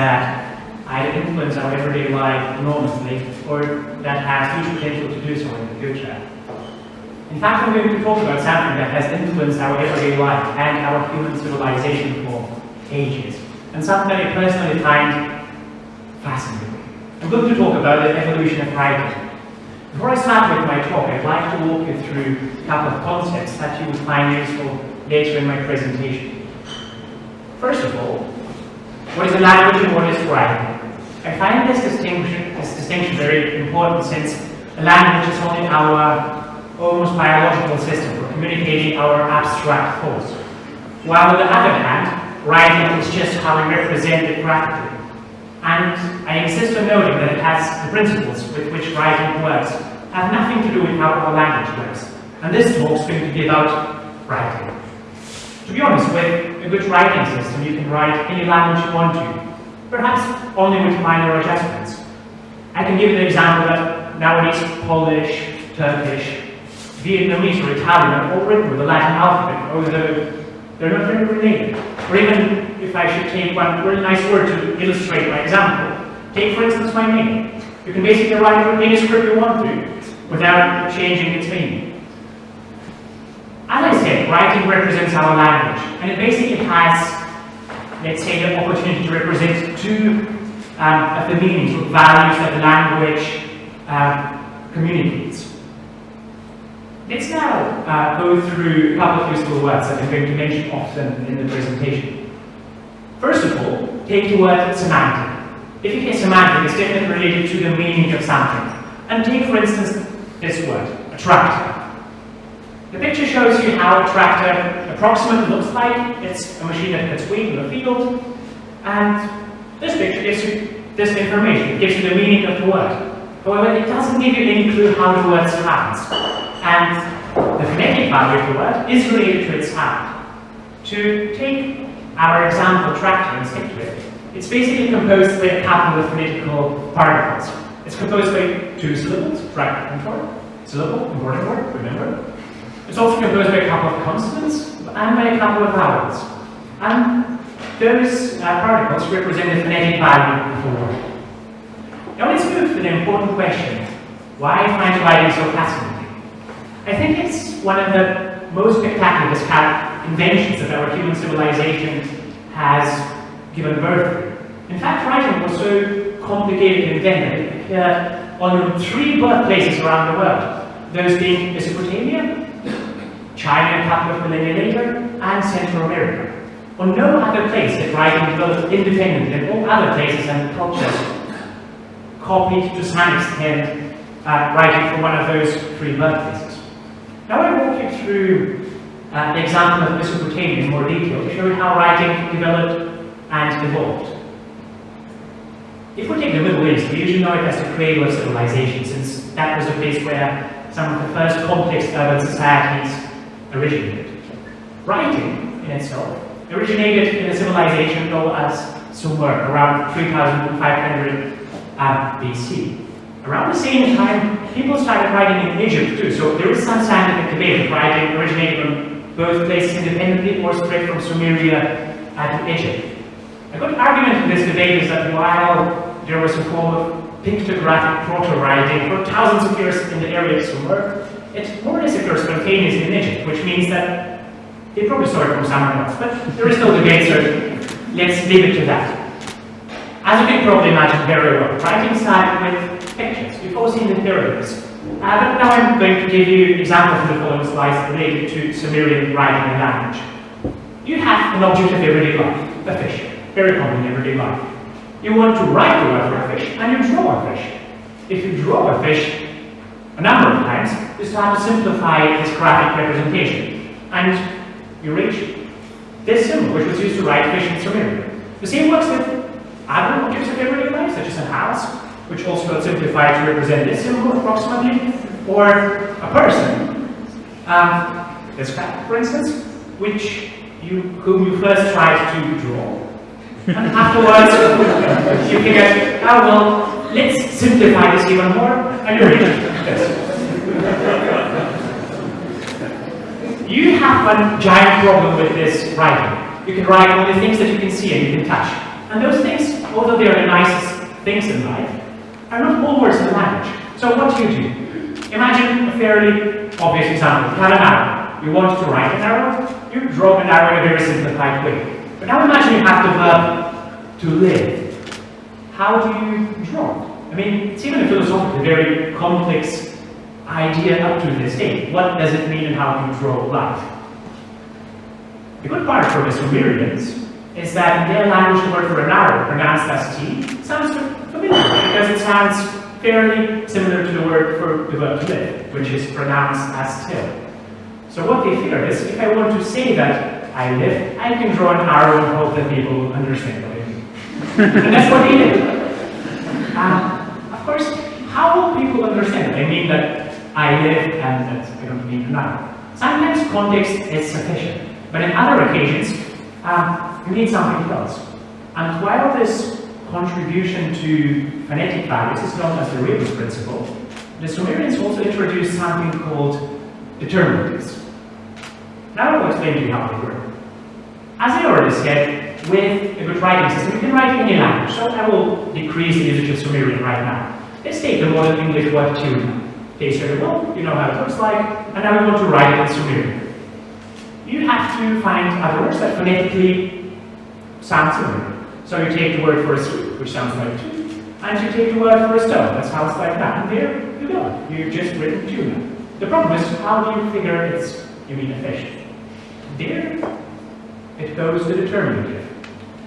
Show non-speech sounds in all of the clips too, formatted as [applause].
that either influence our everyday life enormously or that has huge potential to do so in the future. In fact, I'm going to talk about something that has influenced our everyday life and our human civilization for ages, and something that I personally find fascinating. I'm going to talk about the evolution of writing. Before I start with my talk, I'd like to walk you through a couple of concepts that you will find useful later in my presentation. First of all, what is a language and what is writing? I find this distinction, this distinction very important since a language is only our almost biological system for communicating our abstract thoughts. While on the other hand, writing is just how we represent it graphically. And I insist on noting that it has the principles with which writing works have nothing to do with how our language works. And this talk is going to be about writing. To be honest, with a good writing system, you can write any language you want to, perhaps only with minor adjustments. I can give you an example that nowadays Polish, Turkish, Vietnamese or Italian are all written with the Latin alphabet, although they're not very related. Or even if I should take one really nice word to illustrate my example, take for instance my name. You can basically write any script you want to without changing its meaning. Writing represents our language, and it basically has, let's say, the opportunity to represent two um, of the meanings or values that the language um, communicates. Let's now uh, go through a couple of useful words that I'm going to mention often in the presentation. First of all, take the word semantic. If you hear semantic, it's definitely related to the meaning of something. And take, for instance, this word, attractive. The picture shows you how a tractor approximately looks like. It's a machine that cuts wheat in the field. And this picture gives you this information. It gives you the meaning of the word. However, it doesn't give you any clue how the word sounds. And the phonetic value of the word is related to its sound. To take our example tractor and stick to it, it's basically composed by a couple of phonetical particles. It's composed by two syllables, tractor and tor. Syllable, important word, remember? It's also composed by a couple of consonants and by a couple of vowels. And those uh, particles represent the phonetic value of the. Now let's move to the important question. Why find writing so fascinating? I think it's one of the most spectacular inventions that our human civilization has given birth to. In fact, writing was so complicated and invented appeared on three birthplaces around the world. Those being Mesopotamia, China a couple of millennia later, and Central America. On no other place did writing develop independently, and all other places and cultures copied to some extent uh, writing from one of those three birthplaces. Now I walk you through uh, the example of Mesopotamia in more detail to show how writing developed and evolved. If we take the Middle East, we usually know it as the cradle of civilization, since that was the place where some of the first complex urban societies originated. Writing, in itself, originated in a civilization known as Sumer around 3500 um, BC. Around the same time, people started writing in Egypt too, so there is some scientific debate if writing originated from both places independently or spread from Sumeria to Egypt. A good argument in this debate is that while there was a form of pictographic proto-writing for thousands of years in the area of Sumer, it more or less occurs spontaneously in Egypt, which means that they probably saw it from somewhere else. But there is no debate, so let's leave it to that. As you can probably imagine very well, writing started with pictures. You've all seen the pyramids. Uh, but now I'm going to give you examples from the following slides related to Sumerian writing and language. You have an object of everyday life, a fish, very common in everyday life. You want to write the word for a fish, and you draw a fish. If you draw a fish, a number of times, you start to simplify this graphic representation. And you reach this symbol, which was used to write fish in Sumerian. The same works with other objects of everyday life, such as a house, which also got simplified to represent this symbol approximately, or a person, um, this cat, for instance, which you, whom you first tried to draw. And afterwards, [laughs] you figured, oh well, let's simplify this even more, and you reach you have one giant problem with this writing. you can write only things that you can see and you can touch. And those things, although they are the nicest things in life, are not all words in the language. So what do you do? Imagine a fairly obvious example. You have an arrow. You want to write an arrow, you draw an arrow in a very simplified way. But now imagine you have the verb to live. How do you draw? I mean, it's even a philosophically very complex idea up to this day. What does it mean and how do you draw life? The good part for the Sumerians is that their language the word for an arrow, pronounced as T, sounds familiar because it sounds fairly similar to the word for the to live, which is pronounced as till. So what they figured is, if I want to say that I live, I can draw an arrow and hope that people understand what I mean. and that's what they did. Um, of course, how will people understand? I mean that I live and that I don't mean an arrow. Sometimes context is sufficient, but in other occasions, um, you need something else. And while this contribution to phonetic values is known as the Rebus principle, the Sumerians also introduced something called determinatives. Now I will explain to you how they work. As I already said, with a good writing system, you can write any language, so I will decrease the usage of Sumerian right now. Let's take the modern English word tuna. Okay, so well, you know how it looks like, and now we want to write it in Sumerian. You have to find other words that phonetically sound similar. So you take the word for a soup, which sounds like two, and you take the word for a stone, that sounds like that, and there you go. You've just written tuna. The problem is, how do you figure it's, you mean a fish? There, it goes the determinative.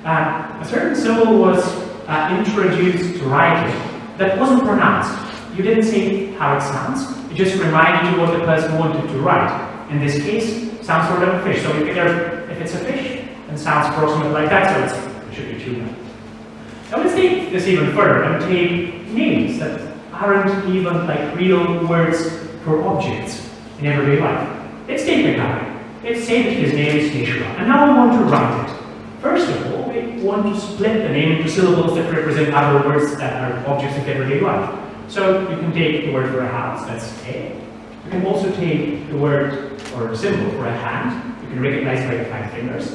Uh, a certain symbol was uh, introduced to writing that wasn't pronounced. You didn't say how it sounds, it just reminded you what the person wanted to write. In this case, sounds sort of a fish. So you figure if it's a fish, then sounds approximately like that, so it should be tuna. Now let's take this even further and take names that aren't even like real words for objects in everyday life. Let's take a guy. Let's say that his name is Yeshua, and now we want to write it. First of all, we want to split the name into syllables that represent other words that are objects of everyday life. So you can take the word for a house, that's a. You can also take the word or symbol for a hand, you can recognize by the five fingers,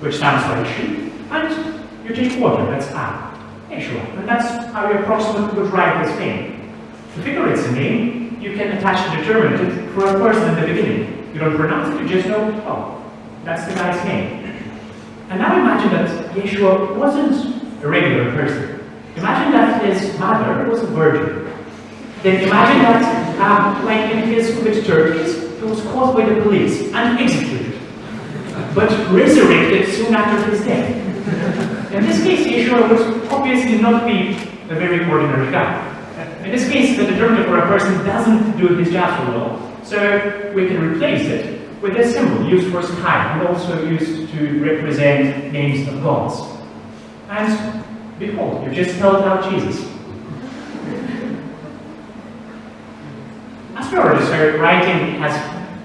which sounds like she, and you take water, that's a. Yeshua, and that's how you approximately would write this name. To figure its a name, you can attach a determinative for a person in the beginning. You don't pronounce it, you just know, oh, that's the guy's name. And now imagine that Yeshua wasn't a regular person. Imagine that his mother was a virgin. Then imagine that, um, like in his with turkeys, he was caught by the police and executed, but resurrected soon after his death. In this case, Yeshua would obviously not be a very ordinary guy. In this case, the determinative for a person doesn't do his job so well, so we can replace it with a symbol used for sky and also used to represent names of gods. And behold, you just spelled out Jesus. Already said, writing has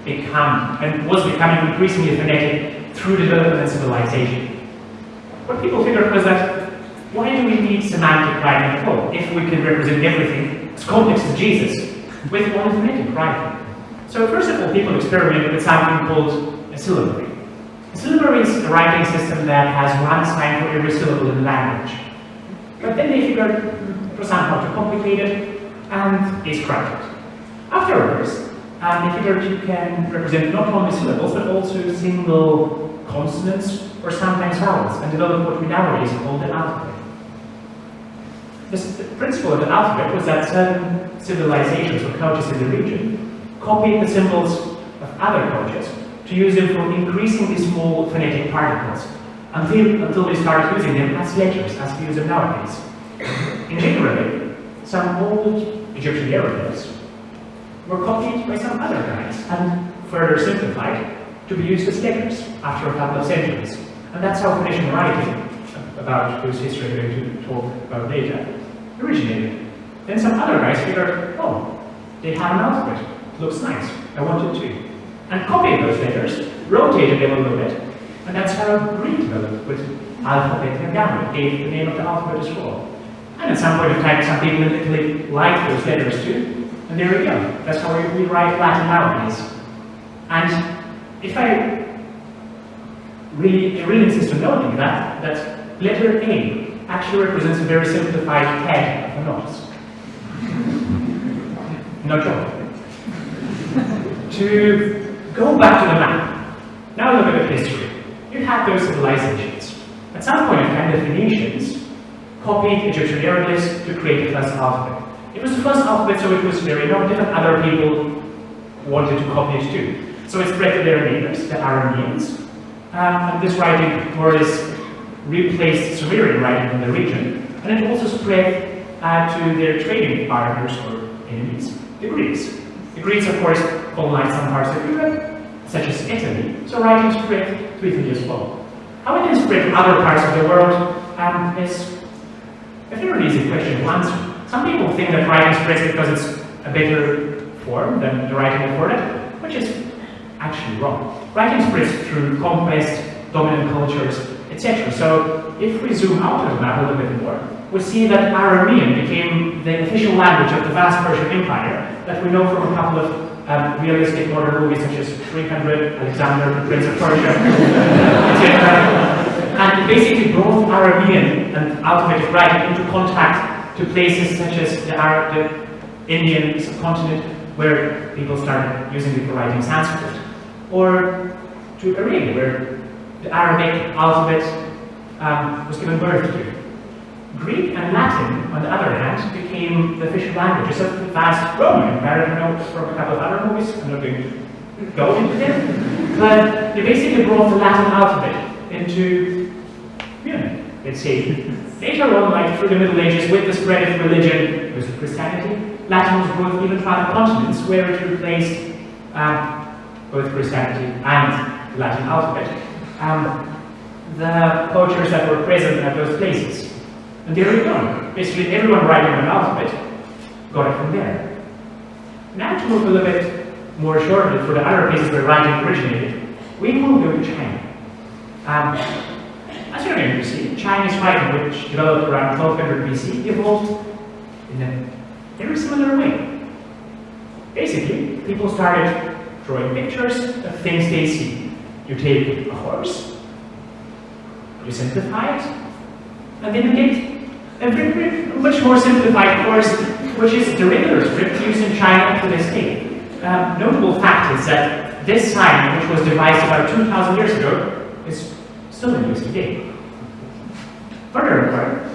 become and was becoming increasingly phonetic through development and civilization. What people figured was that why do we need semantic writing at all if we can represent everything as complex as Jesus with one phonetic writing? So first of all, people experimented with something called a syllabary. A syllabary is a writing system that has one sign for every syllable in the language. But then they figured it was somehow too complicated and they scrapped. Afterwards, they figured you can represent not only syllables but also single consonants or sometimes vowels and develop what we nowadays call the alphabet. The principle of the alphabet was that certain civilizations or cultures in the region copied the symbols of other cultures to use them for increasingly small phonetic particles until, until they started using them as letters, as we use them nowadays. In general, some old Egyptian hieroglyphs were copied by some other guys and further simplified to be used as letters after a couple of centuries. And that's how Phoenician writing, about whose history we're going to talk about later, originated. Then some other guys figured, oh, they have an alphabet, it looks nice, I want it too. And copied those letters, rotated them a little bit, and that's how Greek developed with alphabet and gamma, gave the name of the alphabet as well. And at some point in time, some people in Italy liked those letters too, and there we go. That's how we, write Latin nowadays. And if I really, really insist on noting that, that letter A actually represents a very simplified head of a notice. [laughs] no joke. to go back to the map, now look at the history. You had those civilizations. At some point the Phoenicians copied Egyptian hieroglyphs to create the first alphabet. It was the first alphabet, so it was very innovative, and other people wanted to copy it too. So it spread to their neighbors, the Arameans, um, and this writing more or less replaced Sumerian writing in the region, and it also spread uh, to their trading partners or enemies, the Greeks. The Greeks, of course, colonized some parts of Europe, such as Italy, so writing spread to Italy as well. How it spread to other parts of the world um, is a very easy question to answer. Some people think that writing spreads because it's a better form than the writing before it, which is actually wrong. Writing spreads through conquest, dominant cultures, etc. So if we zoom out of the map a little bit more, we see that Aramean became the official language of the vast Persian Empire that we know from a couple of um, realistic modern movies such as 300, Alexander, the Prince of Persia, [laughs] etc. And basically brought Aramean and alphabetic writing into contact to places such as the, Arab, the Indian subcontinent, where people started using it for writing Sanskrit, or to Arabia, where the Arabic alphabet um, was given birth to. Greek and Latin, on the other hand, became the official languages of vast Roman Empire. I know from a couple of other movies, I'm not going to go into them, but they basically brought the Latin alphabet into let's say, Later on, like through the Middle Ages, with the spread of religion, was Christianity, Latin was brought even to other continents, where it replaced um, both Christianity and the Latin alphabet. Um, the cultures that were present at those places. And there we go. Basically, everyone writing an alphabet got it from there. Now to move a little bit more shortly for the other places where writing originated, we will go to China. Um, as going to see, Chinese writing, which developed around 1200 BC, evolved in a very similar way. Basically, people started drawing pictures of things they see. You take a horse, you simplify it, and then you get a very, much more simplified horse, which is the regular script used in China to this day. Um, notable fact is that this sign, which was devised about 2,000 years ago, is still in use today. Furthermore,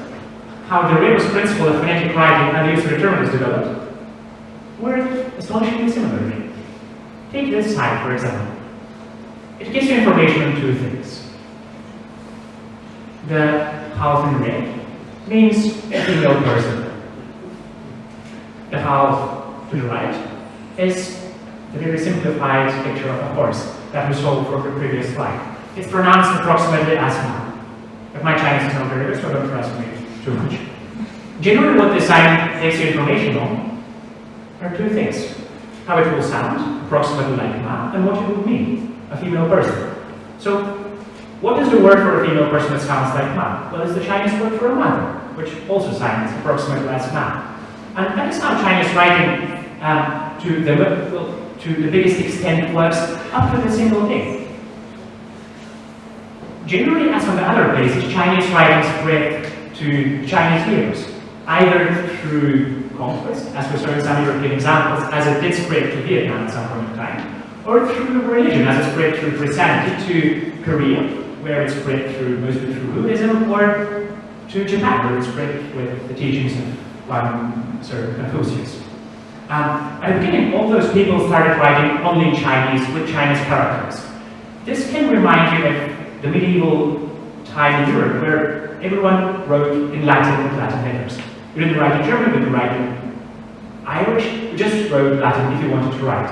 how the Rebus principle of phonetic writing and use of determinants developed worked astonishingly similarly. Take this side, for example. It gives you information on two things. The half in red means a female person. The half to the right is the very simplified picture of a horse that we saw from the previous slide. It's pronounced approximately as ma. My Chinese is not very good, so trust me too much. Generally what this sign takes you information on are two things. How it will sound, approximately like ma, and what it will mean, a female person. So, what is the word for a female person that sounds like ma? Well, it's the Chinese word for a mother, which also sounds approximately as ma. And that is how Chinese writing um, to, the, to the biggest extent works up to the single thing. Generally, as on the other places, Chinese writing spread to Chinese hearers, either through conquest, as we saw in some European examples, as it did spread to Vietnam at some point in time, or through religion, as it spread through Christianity to Korea, where it spread through mostly through Buddhism, or to Japan, where it spread with the teachings of um, Sir Confucius. Um, at the beginning, all those people started writing only in Chinese with Chinese characters. This can remind you of the medieval time in Europe where everyone wrote in Latin with Latin letters. You didn't write in German, you didn't write in Irish, you just wrote Latin if you wanted to write.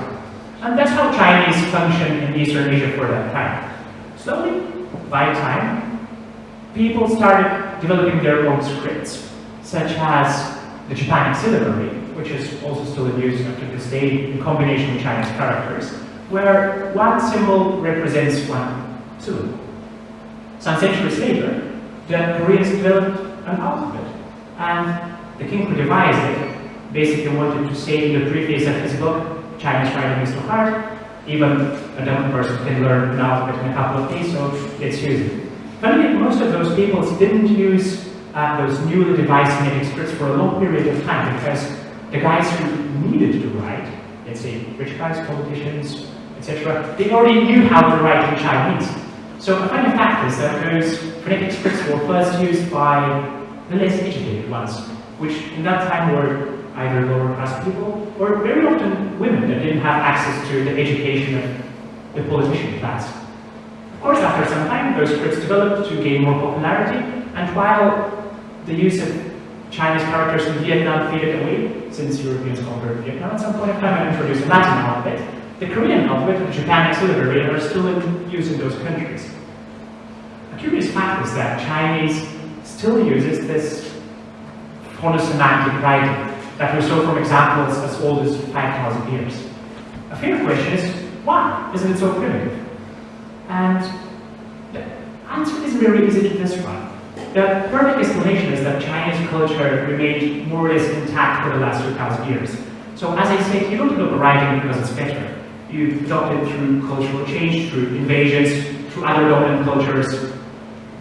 And that's how Chinese functioned in Eastern Asia for that time. Slowly, by time, people started developing their own scripts, such as the Japanic syllabary, which is also still in use up to this day in combination with Chinese characters, where one symbol represents one syllable. Some centuries later, the Koreans developed an alphabet, and the king who devised it basically wanted to say in the preface of his book, Chinese writing is too hard, even a dumb person can learn an alphabet in a couple of days, so let's use it. Finally, most of those people didn't use uh, those newly devised phonetic scripts for a long period of time because the guys who needed to write, let's say rich guys, politicians, etc., they already knew how to write in Chinese. So a funny fact is that those phonetic scripts were first used by the less educated ones, which in that time were either lower class people or very often women that didn't have access to the education of the politician class. Of course, after some time, those scripts developed to gain more popularity, and while the use of Chinese characters in Vietnam faded away, since Europeans conquered Vietnam at some point of time and introduced Latin alphabet, the Korean alphabet and the Japanese syllabary are still in use in those countries. A curious fact is that Chinese still uses this phonosemantic writing that we saw from examples as old as 5,000 years. A fair question is, why isn't it so primitive? And the answer is very easy to describe. The perfect explanation is that Chinese culture remained more or less intact for the last 2,000 years. So as I said, you don't adopt writing because it's better. You adopt it through cultural change, through invasions, through other dominant cultures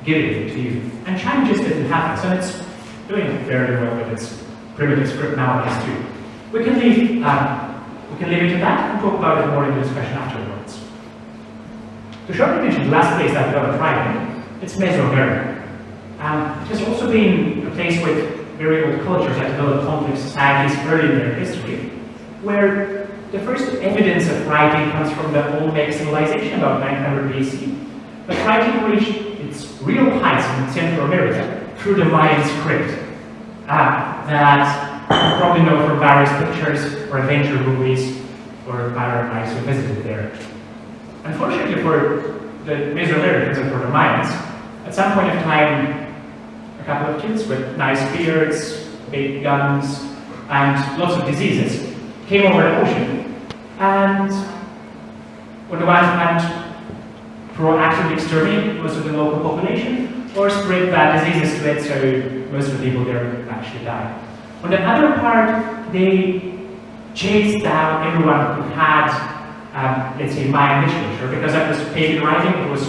giving it to you. And China just didn't have so it's doing very well with its primitive script nowadays too. We can leave, um, we can leave it to that and talk about it more in the discussion afterwards. To shortly mention the last place that developed writing, it's Mesoamerica. Um, it has also been a place with very old cultures that developed complex societies early in their history, where the first evidence of writing comes from the Olmec civilization about 900 BC. But writing reached its real heights in Central America through the Mayan script uh, that you probably know from various pictures or adventure movies or paradise who visited there. Unfortunately for the Mesoamericans and for the Mayans, at some point of time a couple of kids with nice beards, big guns, and lots of diseases came over the ocean. And on the one hand, proactively exterminate most of the local population, or spread bad diseases to it so most of the people there actually died. On the other part, they chased down everyone who had, um, let's say, Mayan literature, because that was pagan writing, it was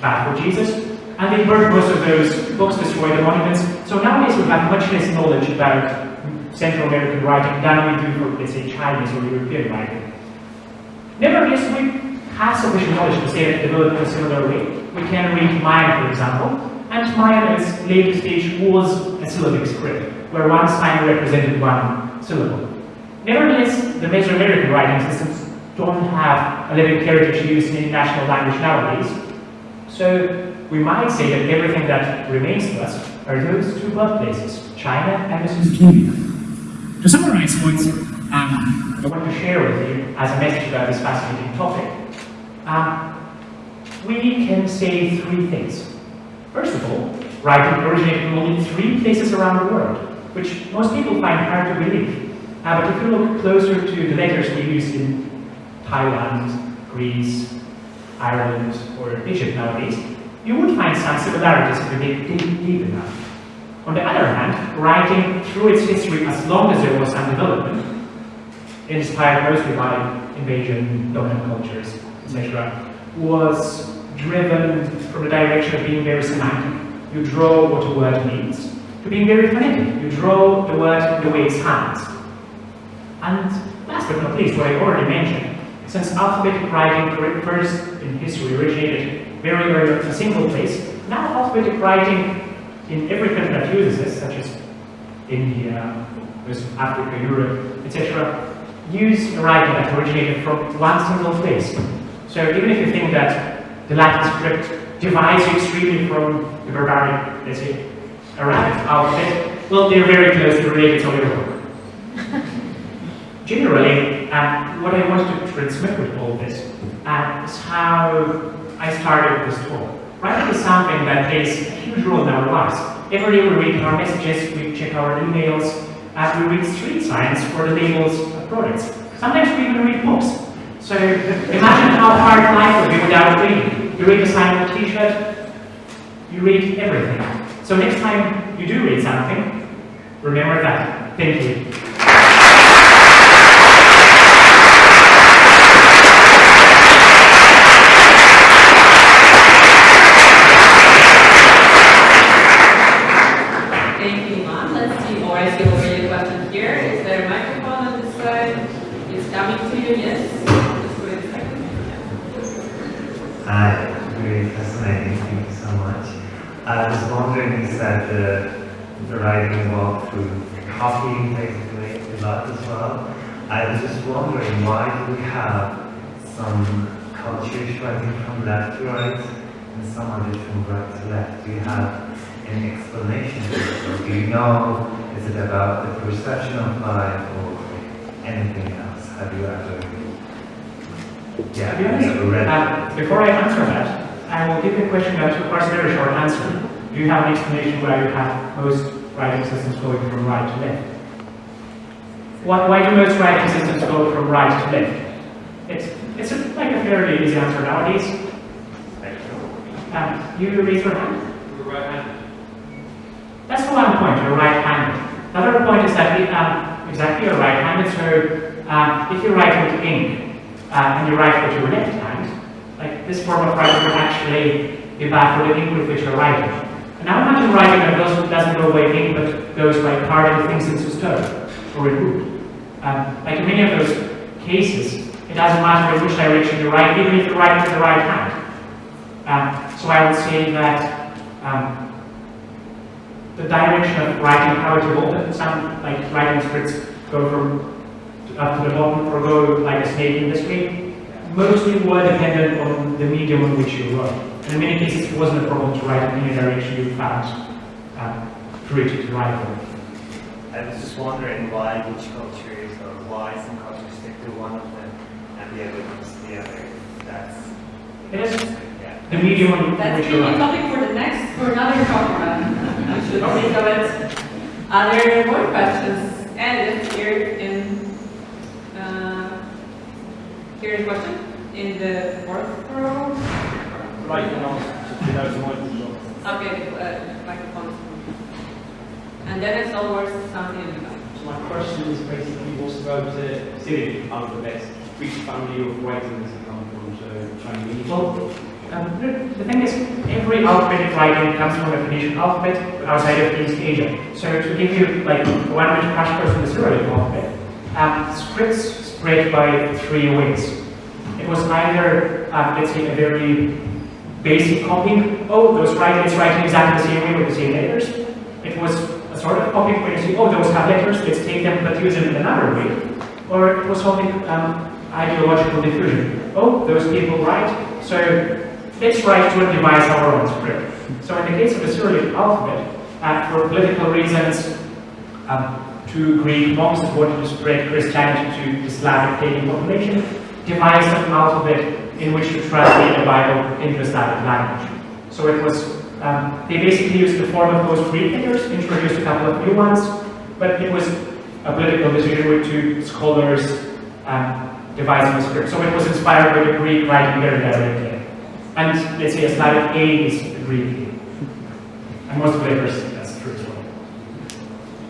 bad for Jesus, and they burned most of those books, destroyed the monuments. So nowadays we have much less knowledge about Central American writing than we do for, let's say, Chinese or European writing. Nevertheless, we have sufficient knowledge to say that developed in a similar way. We can read Mayan, for example, and Mayan at its later stage was a syllabic script, where one sign represented one syllable. Nevertheless, the Mesoamerican writing systems don't have a living heritage used in any national language nowadays, so we might say that everything that remains to us are those two birthplaces, China and Mesopotamia. To summarize points um, I want to share with you as a message about this fascinating topic, um, we can say three things. First of all, writing originated in only three places around the world, which most people find hard to believe. Uh, but if you look closer to the letters we use in Thailand, Greece, Ireland, or Egypt nowadays, you would find some similarities if you dig deep enough. On the other hand, writing through its history as long as there was some development, inspired mostly by invasion, dominant cultures, etc., was driven from the direction of being very semantic. You draw what a word means, to being very phonetic. You draw the word the way it sounds. And last but not least, what I already mentioned, since alphabetic writing first in history originated very early in a single place. Now alphabetic writing in every country that uses it, such as India, West Africa, Europe, etc., use a writing that originated from one single place. So even if you think that the Latin script divides you extremely from the barbaric, let's say, Arabic alphabet, well, they're very closely related, to work. [laughs] Generally, um, what I want to transmit with all this uh, is how I started this talk. Writing is something that plays a huge role in our lives. Every day we read our messages, we check our emails, and we read street signs or the labels of products. Sometimes we even read books. So imagine how hard life would be without reading. You read a sign on a t-shirt, you read everything. So next time you do read something, remember that. Thank you. fascinating. Thank you so much. I was wondering, you the, the writing walked through copying basically a lot as well. I was just wondering why do we have some cultures writing from left to right and some others from right to left? Do you have an explanation? for Or do you know, is it about the perception of life or anything else? Have you ever yeah, To be honest, read uh, before I answer that, I will give you a question that requires a very short answer. Do you have an explanation why you have most writing systems going from right to left? Why, why do most writing systems go from right to left? It's, it's a, like a fairly easy answer nowadays. Um, you raise your hand. You're right-handed. That's the one point, you're right-handed. Another point is that we, um, exactly you're right-handed, so um, if you write with ink uh, and you write with your left hand, like this form of writing would actually be bad for the ink with which you're writing. Now imagine writing that doesn't, doesn't go away but goes by carving things into stone or wood. Um, like in many of those cases, it doesn't matter in which direction you write, even if you write with the right hand. Um, so I would say that um, the direction of writing how it evolved. Some like writing scripts go from up to the bottom or go like a snake in this way. Mostly were dependent on the medium in which you wrote. And in many cases it wasn't a problem to write in any direction you found um, free to write from. I was just wondering why which cultures or why some cultures stick to one of them and the other ones the other. That's It is yeah. the medium on That's which you really topic for the next, for another talk. I should think of it. Are there more questions? And it's here in, uh, here's a question in the fourth row. Right, and also, you know, someone- Okay, uh, microphone. And then it's always something in the back. So my question is basically what's about the Cyrillic alphabet? Which family of writing does it come from? So Chinese? Well, um, the, the thing is, every alphabetic writing comes from a Phoenician alphabet outside of East Asia. So to give you like a one-minute crash course on the Cyrillic alphabet, um, scripts spread by three ways. It was either, um, let's say, a very basic copying. Oh, those writing, it's writing exactly the same way with the same letters. It was a sort of copying where you see, oh, those have letters, let's take them but use them in another way. Or it was something um, ideological diffusion. Oh, those people write, so let's write to devise our own script. So in the case of the Cyrillic alphabet, uh, for political reasons, um, two Greek monks that wanted to spread Christianity to the Slavic pagan population devised an alphabet in which to translate the Bible into a Slavic language. So it was, um, they basically used the form of those Greek letters, introduced a couple of new ones, but it was a political decision with two scholars um, devising the script. So it was inspired by the Greek writing very directly. And let's say a Slavic A is a Greek. And most letters, that's true as well.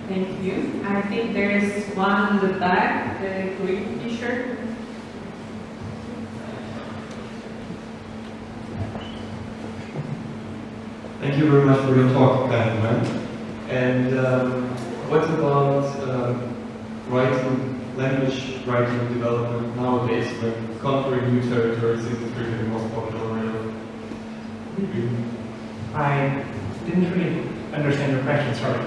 Thank you. I think there is one in the back, the Greek t-shirt. Thank you very much for your talk, gentlemen. And um, what about um, writing, language writing development nowadays when conquering new territories is really the most popular of I didn't really understand your question, sorry.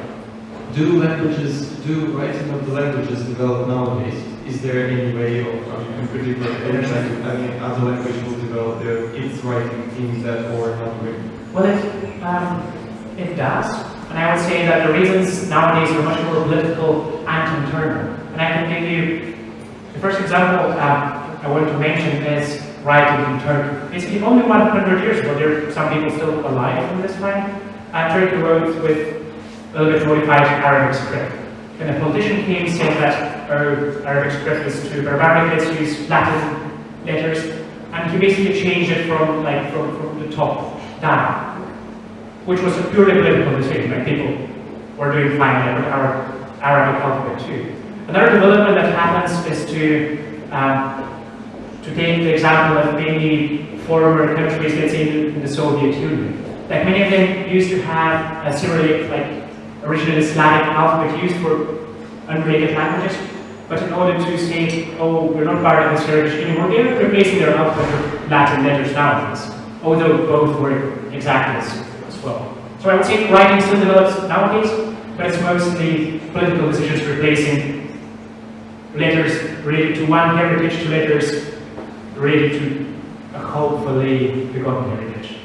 Do languages, do writing of the languages develop nowadays? Is there any way of, I mean, in particular, any other language will develop their, its writing in that or another way? Well, it, um, it does. And I would say that the reasons nowadays are much more political and internal. And I can give you the first example um, I want to mention is writing in Turkey. Basically, only 100 years ago, there are some people still alive in this time. Uh, Turkey wrote with a little bit modified Arabic script. When a politician came saying that Arabic script is too barbaric, let's use Latin letters, and he basically changed it from like from, from the top down, which was a purely political decision. Like people were doing fine with our Arabic alphabet too. Another development that happens is to um, to take the example of many former countries, let's say in the Soviet Union. Like many of them used to have a Cyrillic, like originally Slavic alphabet used for unrelated languages, but in order to say, oh, we're not part of this heritage anymore, they're replacing their alphabet with Latin letters nowadays, although both were exactly as, as well. So I would say writing still develops nowadays, but it's mostly political decisions replacing letters related to one heritage to letters related to a hopefully forgotten heritage.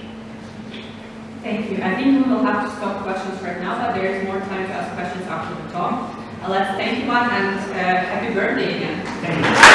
Thank you. I think we will have to stop questions right now, but there is more time to ask questions after the talk. Uh, let's thank you one and uh, happy birthday again. Thank you.